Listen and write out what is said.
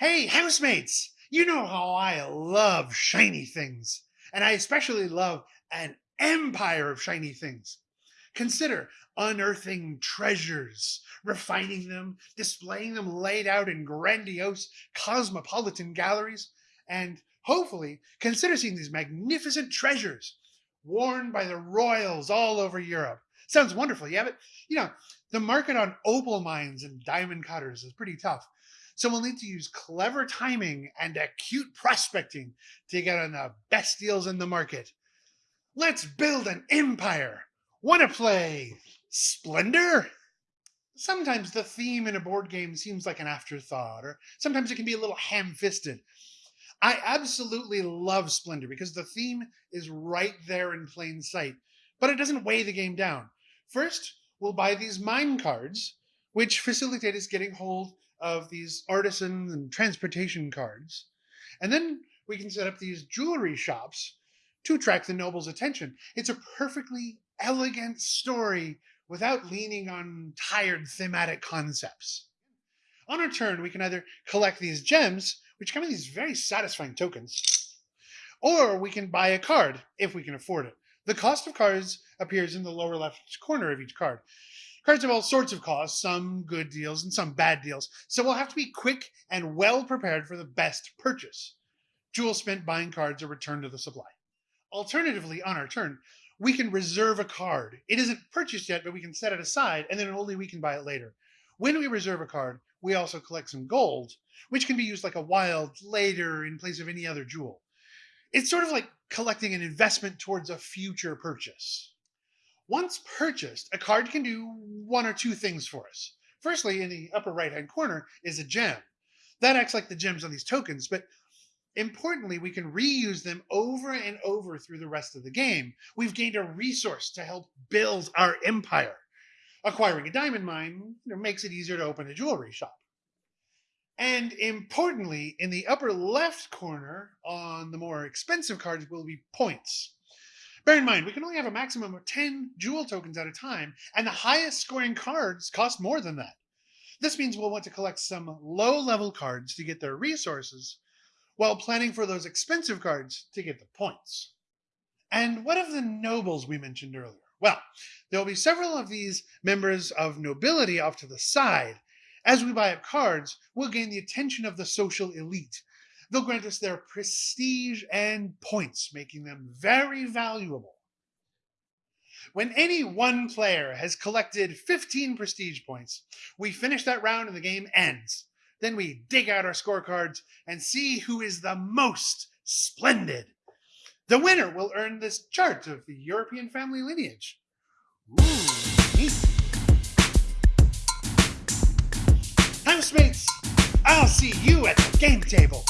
Hey, housemates! You know how I love shiny things, and I especially love an empire of shiny things. Consider unearthing treasures, refining them, displaying them laid out in grandiose cosmopolitan galleries, and hopefully consider seeing these magnificent treasures worn by the royals all over Europe. Sounds wonderful, yeah, but you know, the market on opal mines and diamond cutters is pretty tough. So we'll need to use clever timing and acute prospecting to get on the best deals in the market. Let's build an empire. Want to play Splendor? Sometimes the theme in a board game seems like an afterthought, or sometimes it can be a little ham fisted. I absolutely love Splendor because the theme is right there in plain sight, but it doesn't weigh the game down. First, we'll buy these mine cards, which facilitate us getting hold of these artisans and transportation cards. And then we can set up these jewelry shops to attract the noble's attention. It's a perfectly elegant story without leaning on tired thematic concepts. On our turn, we can either collect these gems, which come in these very satisfying tokens, or we can buy a card if we can afford it. The cost of cards appears in the lower left corner of each card. Cards have all sorts of costs, some good deals and some bad deals, so we'll have to be quick and well prepared for the best purchase. Jewel spent buying cards are returned to the supply. Alternatively, on our turn, we can reserve a card. It isn't purchased yet, but we can set it aside, and then only we can buy it later. When we reserve a card, we also collect some gold, which can be used like a wild later in place of any other jewel. It's sort of like collecting an investment towards a future purchase. Once purchased, a card can do one or two things for us. Firstly, in the upper right hand corner is a gem. That acts like the gems on these tokens, but importantly, we can reuse them over and over through the rest of the game. We've gained a resource to help build our empire. Acquiring a diamond mine makes it easier to open a jewelry shop. And importantly, in the upper left corner on the more expensive cards will be points. Bear in mind, we can only have a maximum of 10 jewel tokens at a time, and the highest scoring cards cost more than that. This means we'll want to collect some low level cards to get their resources, while planning for those expensive cards to get the points. And what of the nobles we mentioned earlier? Well, there will be several of these members of nobility off to the side. As we buy up cards, we'll gain the attention of the social elite, They'll grant us their prestige and points, making them very valuable. When any one player has collected 15 prestige points, we finish that round and the game ends. Then we dig out our scorecards and see who is the most splendid. The winner will earn this chart of the European family lineage. Ooh. Housemates, I'll see you at the game table.